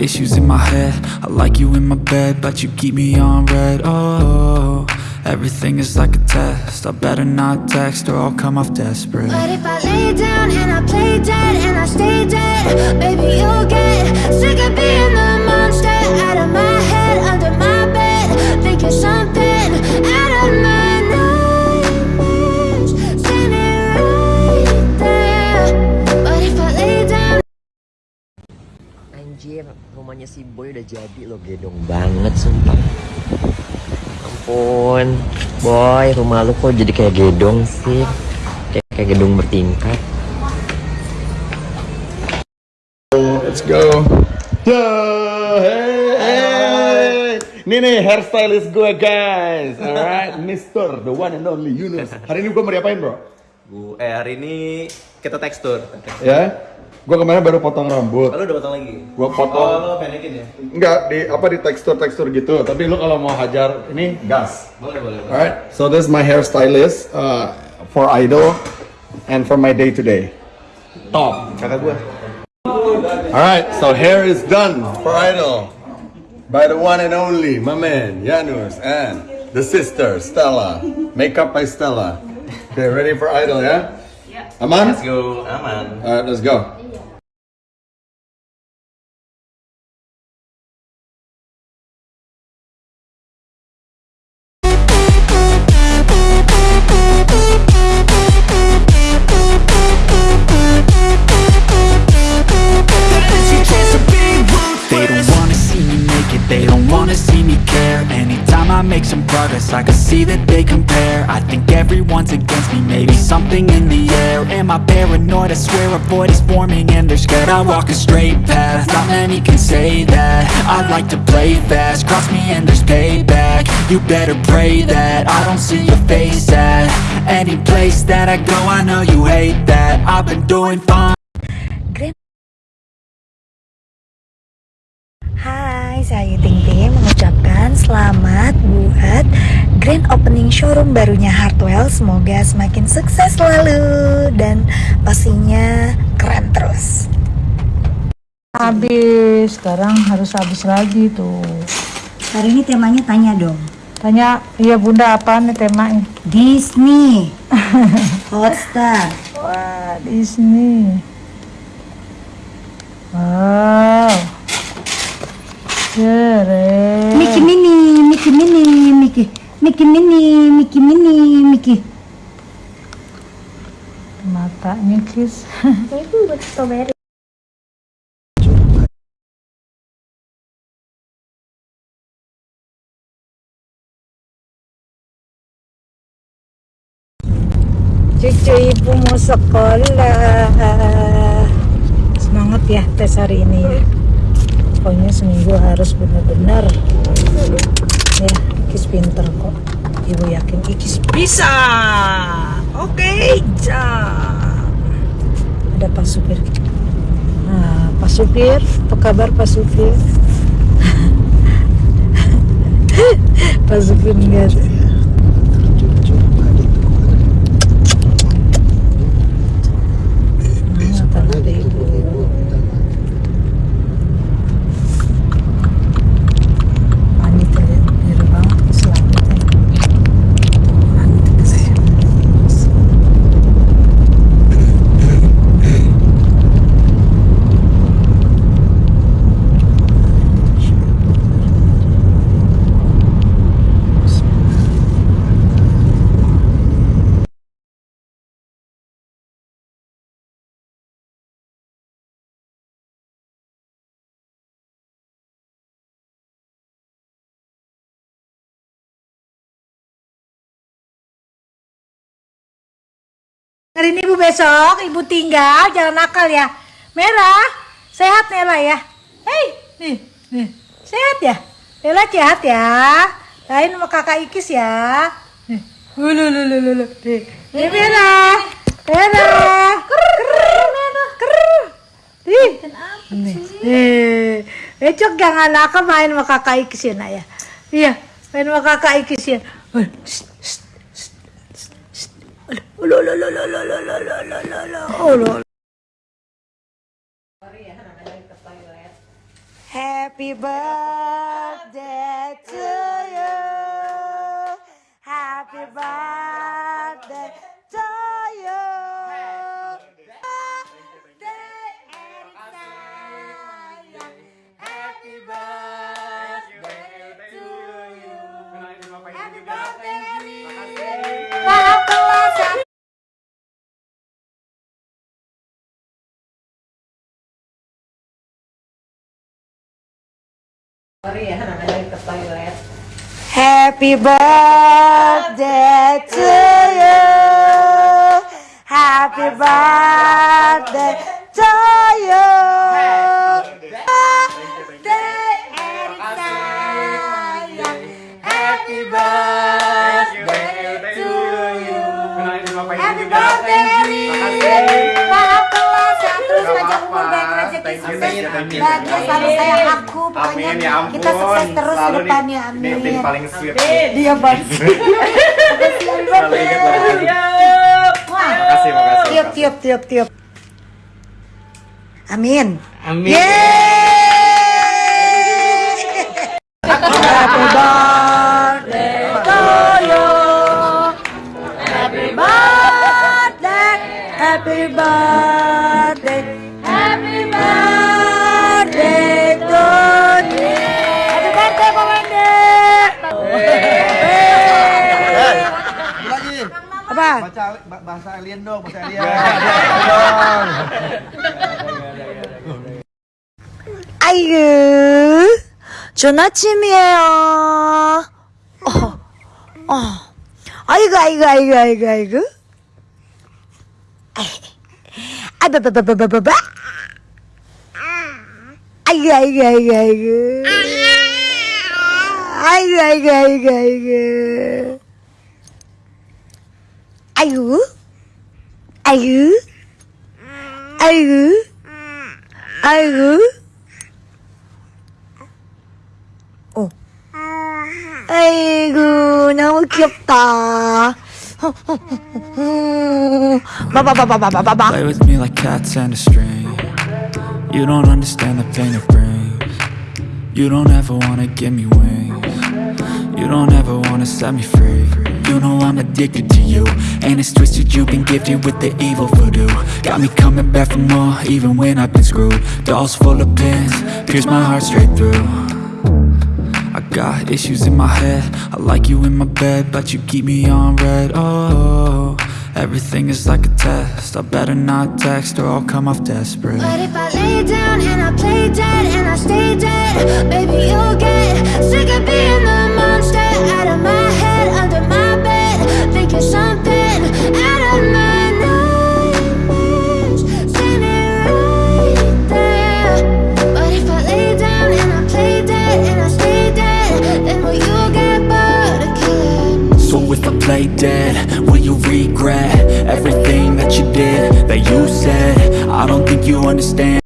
issues in my head. I like you in my bed, but you keep me on red. Oh, everything is like a test. I better not text or I'll come off desperate. But if I lay down and I play dead and I stay dead Baby, you'll get sick of being the rumahnya si Boy udah jadi loh, gedong banget sumpah. Ampun, Boy, rumah lu kok jadi kayak gedong sih? Kayak, kayak gedung bertingkat. Let's go. Duh, hey, hey. Ini nih hairstylist gue guys, alright, Mister, the one and only Yunus. Hari ini gue mau diapain bro? Bu, eh hari ini kita tekstur. Ya, gue kemarin baru potong rambut. Lalu udah potong lagi? Gua potong. Oh, lo pendekin ya? Enggak di apa di tekstur-tekstur gitu. Tapi lu kalau mau hajar ini gas. Boleh, boleh. boleh. Alright, so this is my hairstylist uh, for idol and for my day to day. Top. Kakak gua. Alright, so hair is done for idol by the one and only my man Janus and the sister Stella. Makeup by Stella. Okay, ready for idol, yeah? Yeah. Aman? Let's go, aman. Alright, let's go. Some progress, I can see that they compare. I think everyone's against me, maybe something in the air. Am I paranoid? I swear a void is forming and they're scared. I walk a straight path, not many can say that. I like to play fast, cross me and there's payback. You better pray that. I don't see your face at Any place that I go, I know you hate that. I've been doing fine. Hai, saya Ting Ting mengucapkan selamat buat grand opening showroom barunya Hartwell. Semoga semakin sukses selalu dan pastinya keren terus. Habis, sekarang harus habis lagi tuh. Hari ini temanya tanya dong. Tanya, iya bunda apa nih temanya? Disney, Hotstar, Wah, Disney. Wow. Keren. Mickey Mini, Mickey Mini, Mickey, Mickey Mini, Mickey Mini, Mickey. Matanya kis. Itu buat strawberry. Cucu ibu mau sekolah. Semangat ya tes hari ini ya. Pokoknya seminggu harus benar-benar ya Ikis pinter kok. Ibu yakin Ikis bisa. Oke, jam. Ada Pak Supir. Nah, Pak Supir, apa kabar Pak Supir? Pak Supir enggak ada. Semangat anak ibu. Wanita biru banget keselamatan. Wanita keselamatan. Hari ini ibu besok, ibu tinggal, jangan nakal ya. Merah, sehat Nela ya. Hei, nih, nih, sehat ya. Nela sehat ya. Lain sama kakak Ikis ya. Nih, ulu, ulu, ulu, ulu. Nih, nih merah, merah. Nih, nih. Besok jangan nakal main sama kakak Ikis ya nak ya. Iya, main sama kakak Ikis ya. Oh, Happy birthday to Happy birthday to you. Happy birthday bahagia selalu sayang aku pokoknya Amin, ya ampun. kita sukses terus ke depannya amin. tim paling sweet. dia banget Selalu ingat Makasih, makasih. tiup tiup tiup tiup. Amin. Amin. Happy birthday Apa? baca ba- bahasa alien dong bahasa alien 아이고, 좋은 아침이에요. 어, 어. 아이고, 아이고, 아이고, 아이고, 아이고. 아바바바바바바. 아이고, 아이고, 아이고, 아이고. 아이고, 아이고, 아이고, 아이고. 아이고. 아이고. 아이고. 아이고. 어. 아이고, 너무 귀엽다. 바바바바바바바. Play with me like cats and a string You don't understand the pain it brings You don't ever wanna give me wings You don't ever wanna set me free You know I'm addicted to you. And it's twisted, you've been gifted with the evil voodoo. Got me coming back for more, even when I've been screwed. Dolls full of pins, pierce my heart straight through. I got issues in my head. I like you in my bed But you keep me on red. Oh, everything is like a test. I better not text or I'll come off desperate. But if I lay down and I play dead and I stay dead, baby, you'll get sick of being the monster out of my head, play dead, will you regret Everything that you did, that you said? I don't think you understand